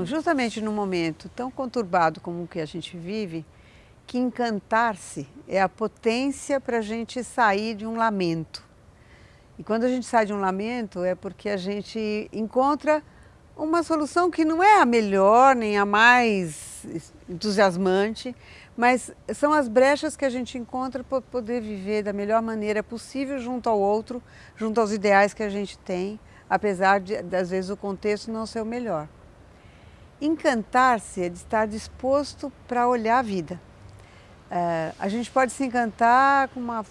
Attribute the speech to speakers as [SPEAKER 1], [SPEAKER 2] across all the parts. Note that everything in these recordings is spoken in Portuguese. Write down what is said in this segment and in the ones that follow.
[SPEAKER 1] Então, justamente num momento tão conturbado como o que a gente vive, que encantar-se é a potência para a gente sair de um lamento. E quando a gente sai de um lamento é porque a gente encontra uma solução que não é a melhor nem a mais entusiasmante, mas são as brechas que a gente encontra para poder viver da melhor maneira possível junto ao outro, junto aos ideais que a gente tem, apesar de, às vezes, o contexto não ser o melhor. Encantar-se é de estar disposto para olhar a vida. É, a gente pode se encantar com uma,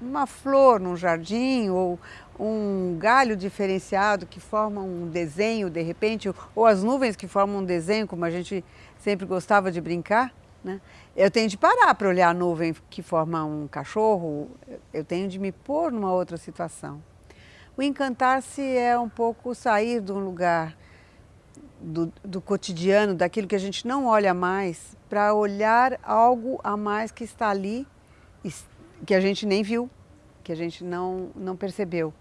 [SPEAKER 1] uma flor num jardim ou um galho diferenciado que forma um desenho de repente, ou as nuvens que formam um desenho, como a gente sempre gostava de brincar. Né? Eu tenho de parar para olhar a nuvem que forma um cachorro, eu tenho de me pôr numa outra situação. O encantar-se é um pouco sair de um lugar do, do cotidiano, daquilo que a gente não olha mais, para olhar algo a mais que está ali, que a gente nem viu, que a gente não, não percebeu.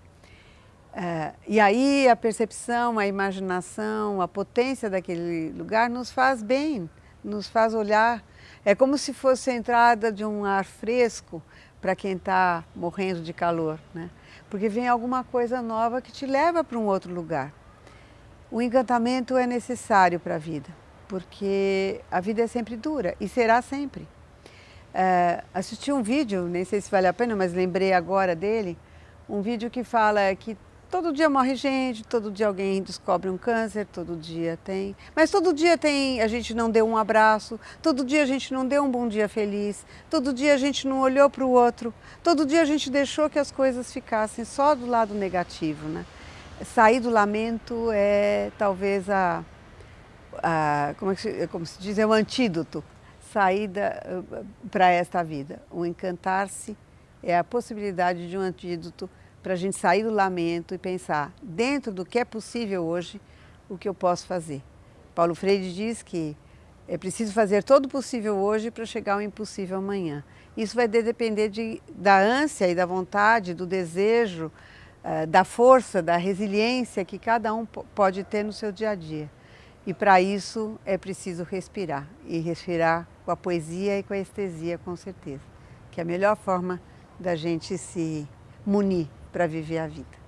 [SPEAKER 1] É, e aí a percepção, a imaginação, a potência daquele lugar nos faz bem, nos faz olhar. É como se fosse a entrada de um ar fresco para quem está morrendo de calor, né? porque vem alguma coisa nova que te leva para um outro lugar. O encantamento é necessário para a vida, porque a vida é sempre dura e será sempre. É, assisti um vídeo, nem sei se vale a pena, mas lembrei agora dele, um vídeo que fala que Todo dia morre gente, todo dia alguém descobre um câncer, todo dia tem. Mas todo dia tem, a gente não deu um abraço, todo dia a gente não deu um bom dia feliz, todo dia a gente não olhou para o outro, todo dia a gente deixou que as coisas ficassem só do lado negativo. Né? Sair do lamento é talvez a, a como, é se, como se diz, é o antídoto, saída para esta vida. O encantar-se é a possibilidade de um antídoto para a gente sair do lamento e pensar, dentro do que é possível hoje, o que eu posso fazer. Paulo Freire diz que é preciso fazer todo o possível hoje para chegar ao impossível amanhã. Isso vai depender de, da ânsia e da vontade, do desejo, da força, da resiliência que cada um pode ter no seu dia a dia. E para isso é preciso respirar, e respirar com a poesia e com a estesia, com certeza, que é a melhor forma da gente se munir para viver a vida.